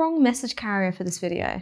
wrong message carrier for this video.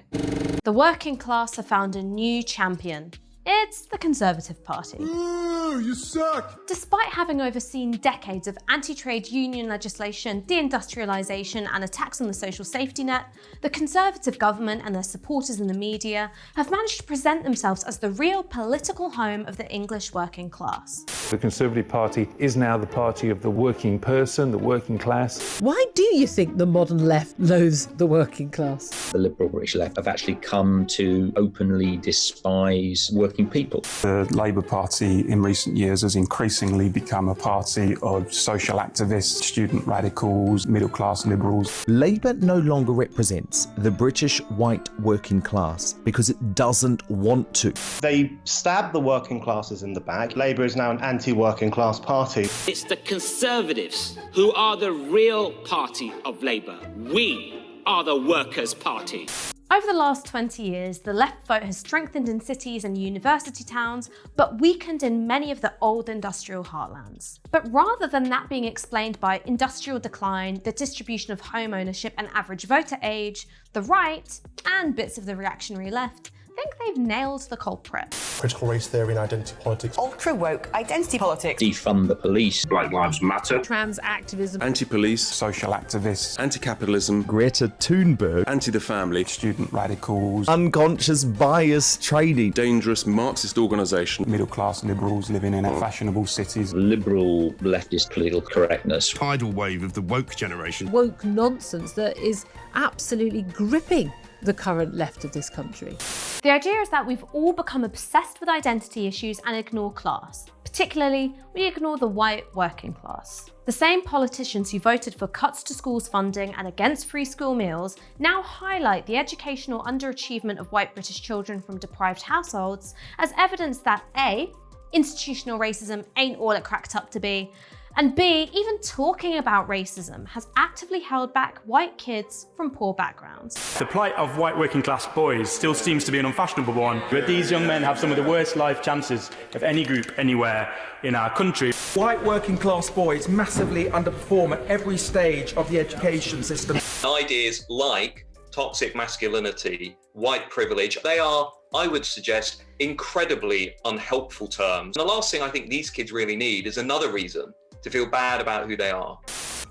The working class have found a new champion. It's the Conservative Party. Ooh, you suck! Despite having overseen decades of anti-trade union legislation, deindustrialisation and attacks on the social safety net, the Conservative government and their supporters in the media have managed to present themselves as the real political home of the English working class. The Conservative Party is now the party of the working person, the working class. Why do you think the modern left loathes the working class? The liberal British left have actually come to openly despise working people. The Labour Party in recent years has increasingly become a party of social activists, student radicals, middle class liberals. Labour no longer represents the British white working class because it doesn't want to. They stab the working classes in the back. Labour is now an anti-working class party. It's the Conservatives who are the real party of Labour. We are the Workers' Party. Over the last 20 years, the left vote has strengthened in cities and university towns, but weakened in many of the old industrial heartlands. But rather than that being explained by industrial decline, the distribution of home ownership and average voter age, the right, and bits of the reactionary left, think they've nailed the culprit. Critical race theory and identity politics. Ultra woke identity politics. Defund the police. Black Lives Matter. Trans activism. Anti-police. Social activists. Anti-capitalism. Greta Thunberg. Anti-the family. Student radicals. Unconscious bias training. Dangerous Marxist organisation. Middle class liberals living in mm. fashionable cities. Liberal leftist political correctness. Tidal wave of the woke generation. Woke nonsense that is absolutely gripping the current left of this country. The idea is that we've all become obsessed with identity issues and ignore class. Particularly, we ignore the white working class. The same politicians who voted for cuts to schools funding and against free school meals now highlight the educational underachievement of white British children from deprived households as evidence that A, institutional racism ain't all it cracked up to be, and B, even talking about racism has actively held back white kids from poor backgrounds. The plight of white working class boys still seems to be an unfashionable one, but these young men have some of the worst life chances of any group anywhere in our country. White working class boys massively underperform at every stage of the education system. Ideas like toxic masculinity, white privilege, they are I would suggest, incredibly unhelpful terms. And the last thing I think these kids really need is another reason to feel bad about who they are.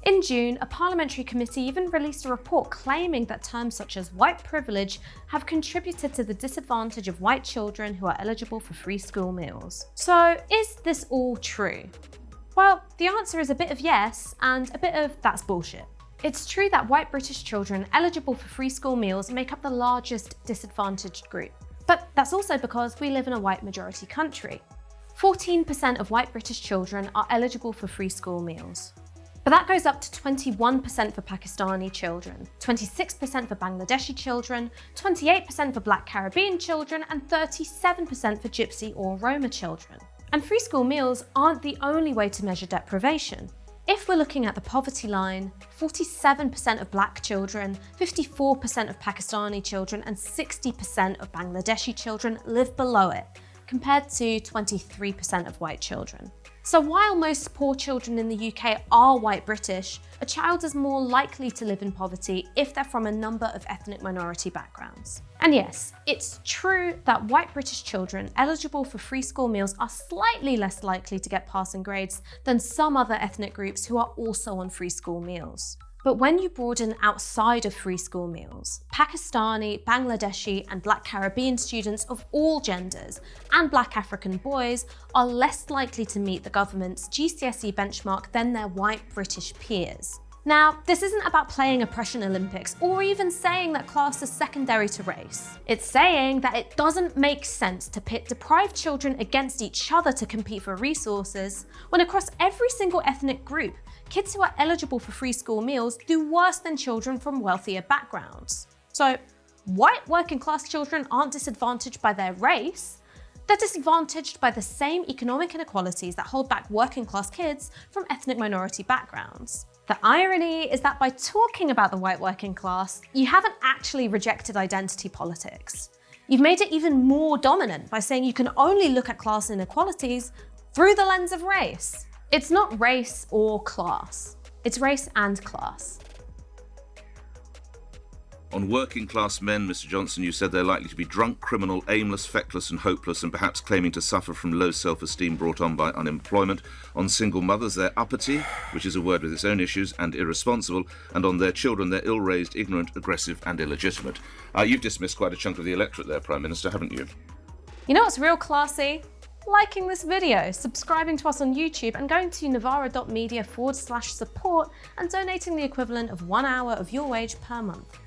In June, a parliamentary committee even released a report claiming that terms such as white privilege have contributed to the disadvantage of white children who are eligible for free school meals. So is this all true? Well, the answer is a bit of yes and a bit of that's bullshit. It's true that white British children eligible for free school meals make up the largest disadvantaged group. But that's also because we live in a white majority country. 14% of white British children are eligible for free school meals. But that goes up to 21% for Pakistani children, 26% for Bangladeshi children, 28% for Black Caribbean children, and 37% for Gypsy or Roma children. And free school meals aren't the only way to measure deprivation. If we're looking at the poverty line, 47% of black children, 54% of Pakistani children, and 60% of Bangladeshi children live below it, compared to 23% of white children. So while most poor children in the UK are white British, a child is more likely to live in poverty if they're from a number of ethnic minority backgrounds. And yes, it's true that white British children eligible for free school meals are slightly less likely to get passing grades than some other ethnic groups who are also on free school meals. But when you broaden outside of free school meals, Pakistani, Bangladeshi and Black Caribbean students of all genders and Black African boys are less likely to meet the government's GCSE benchmark than their white British peers. Now, this isn't about playing oppression Olympics or even saying that class is secondary to race. It's saying that it doesn't make sense to pit deprived children against each other to compete for resources when across every single ethnic group, kids who are eligible for free school meals do worse than children from wealthier backgrounds. So white working class children aren't disadvantaged by their race, they're disadvantaged by the same economic inequalities that hold back working class kids from ethnic minority backgrounds. The irony is that by talking about the white working class, you haven't actually rejected identity politics. You've made it even more dominant by saying you can only look at class inequalities through the lens of race. It's not race or class, it's race and class. On working class men, Mr. Johnson, you said they're likely to be drunk, criminal, aimless, feckless, and hopeless, and perhaps claiming to suffer from low self esteem brought on by unemployment. On single mothers, they're uppity, which is a word with its own issues, and irresponsible. And on their children, they're ill raised, ignorant, aggressive, and illegitimate. Uh, you've dismissed quite a chunk of the electorate there, Prime Minister, haven't you? You know what's real classy? Liking this video, subscribing to us on YouTube and going to novara.media forward slash support and donating the equivalent of one hour of your wage per month.